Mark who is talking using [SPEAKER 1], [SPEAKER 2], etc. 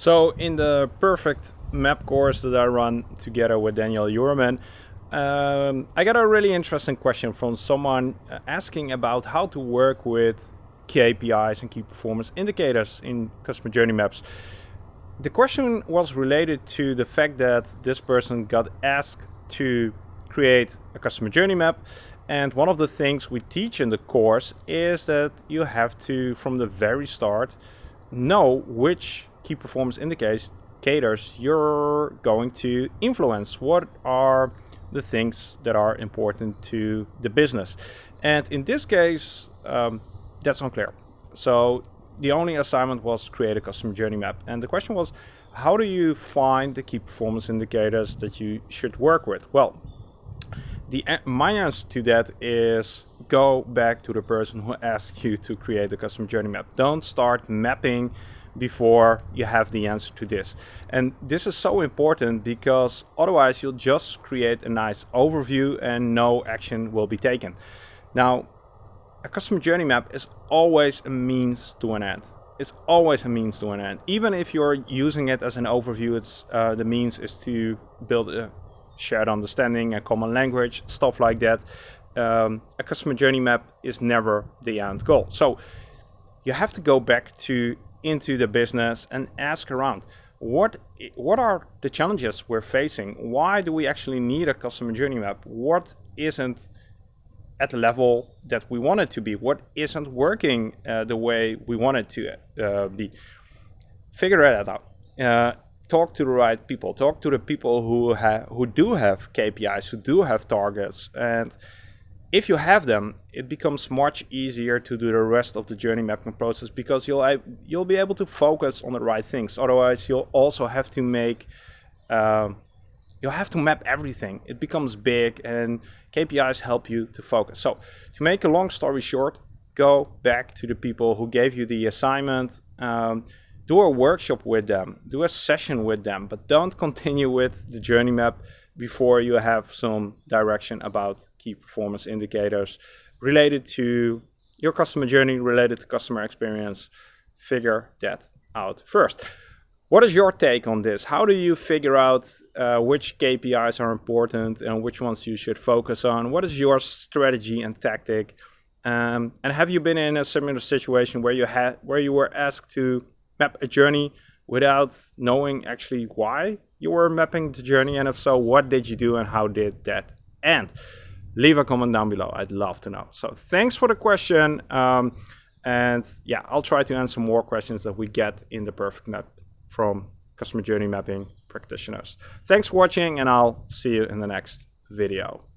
[SPEAKER 1] So in the perfect map course that I run together with Daniel Ewerman, um, I got a really interesting question from someone uh, asking about how to work with KPIs and key performance indicators in customer journey maps. The question was related to the fact that this person got asked to create a customer journey map and one of the things we teach in the course is that you have to from the very start know which key performance indicators you're going to influence. What are the things that are important to the business? And in this case, um, that's unclear. So the only assignment was create a customer journey map. And the question was, how do you find the key performance indicators that you should work with? Well, the my answer to that is go back to the person who asked you to create the customer journey map. Don't start mapping before you have the answer to this. And this is so important because otherwise you'll just create a nice overview and no action will be taken. Now, a customer journey map is always a means to an end. It's always a means to an end. Even if you're using it as an overview, it's uh, the means is to build a shared understanding, a common language, stuff like that. Um, a customer journey map is never the end goal. So you have to go back to into the business and ask around what what are the challenges we're facing? Why do we actually need a customer journey map? What isn't at the level that we want it to be? What isn't working uh, the way we want it to uh, be? Figure that out. Uh, talk to the right people. Talk to the people who have who do have kpis who do have targets and if you have them, it becomes much easier to do the rest of the journey mapping process because you'll you'll be able to focus on the right things. Otherwise, you'll also have to make uh, you'll have to map everything. It becomes big, and KPIs help you to focus. So, to make a long story short, go back to the people who gave you the assignment. Um, do a workshop with them, do a session with them, but don't continue with the journey map before you have some direction about key performance indicators related to your customer journey, related to customer experience. Figure that out first. What is your take on this? How do you figure out uh, which KPIs are important and which ones you should focus on? What is your strategy and tactic? Um, and have you been in a similar situation where you had where you were asked to map a journey without knowing actually why you were mapping the journey? And if so, what did you do and how did that end? Leave a comment down below. I'd love to know. So thanks for the question. Um, and yeah, I'll try to answer more questions that we get in the perfect map from customer journey mapping practitioners. Thanks for watching and I'll see you in the next video.